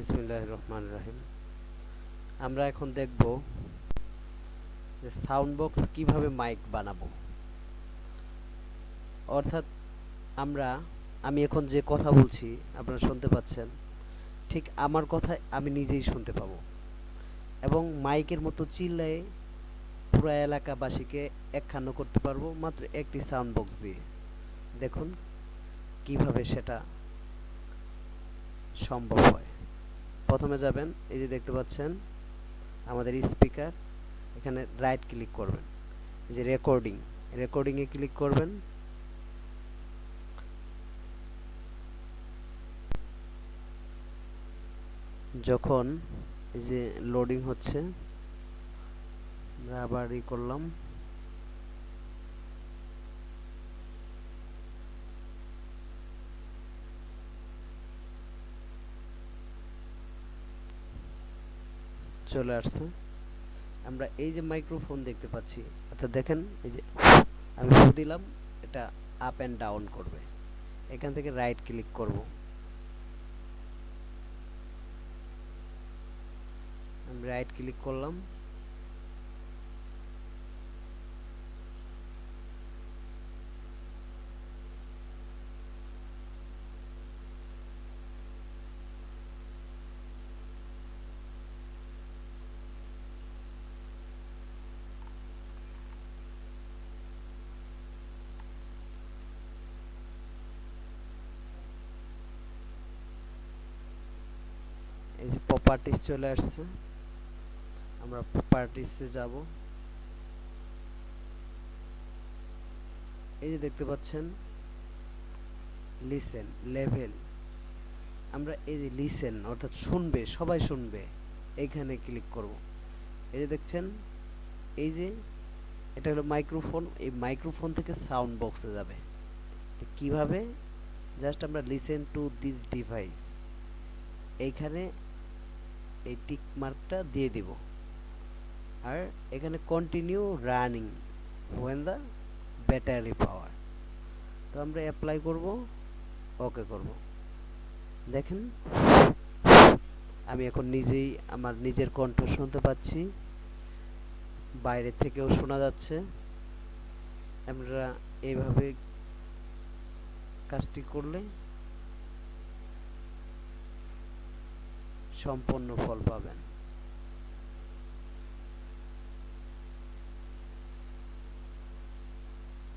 বিসমিল্লাহ রহমান রাহিম আমরা এখন দেখব যে সাউন্ড বক্স কীভাবে মাইক বানাবো। অর্থাৎ আমরা, আমি এখন যে কথা বলছি, আপনারা শুনতে পাচ্ছেন, ঠিক আমার কথা আমি নিজেই শুনতে পাবো। এবং মাইকের মতো চিল্লায়ে পুরো এলাকাবাসীকে একখান্ন করতে পারব, মাত্র একটি সাউন্ড বক্স দিয়ে। দেখুন কীভাবে সেটা সম্ভব হয়। প্রথমে যাবেন, এই যে দেখতে পাচ্ছেন, আমাদের স্পিকার, এখানে রাইট ক্লিক করবেন, এই যে রেকর্ডিং রেকর্ডিংয়ে ক্লিক করবেন। যখন এই যে লোডিং হচ্ছে, আমরা আবার ই করলাম। চলে আসছে। আমরা এই যে মাইক্রোফোন দেখতে পাচ্ছি অর্থাৎ দেখেন, এই যে আমি ফু দিলাম, এটা আপ অ্যান্ড ডাউন করবে। এখান থেকে রাইট ক্লিক করব। আমি রাইট ক্লিক করলাম। প্রপার্টিস চলে আসছে। আমরা প্রপার্টিসে যাব। এই যে দেখতে পাচ্ছেন লিসেন লেভেল আমরা এই যে লিসেন অর্থাৎ শুনবে, সবাই শুনবে এইখানে ক্লিক করব। এই যে দেখছেন, এই যে, এটা হলো মাইক্রোফোন এই মাইক্রোফোন থেকে সাউন্ড বক্সে যাবে। কীভাবে? জাস্ট আমরা লিসেন টু দিস ডিভাইস এইখানে এই টিক মার্কটা দিয়ে দিব। আর এখানে continue running when the battery power তো আমরা অ্যাপ্লাই করব ওকে করব। দেখেন, আমি এখন নিজেই আমার নিজের কণ্ঠ শুনতে পাচ্ছি। বাইরে থেকেও শোনা যাচ্ছে। আমরা এইভাবে কাজটি করলে সম্পন্ন ফল পাবেন।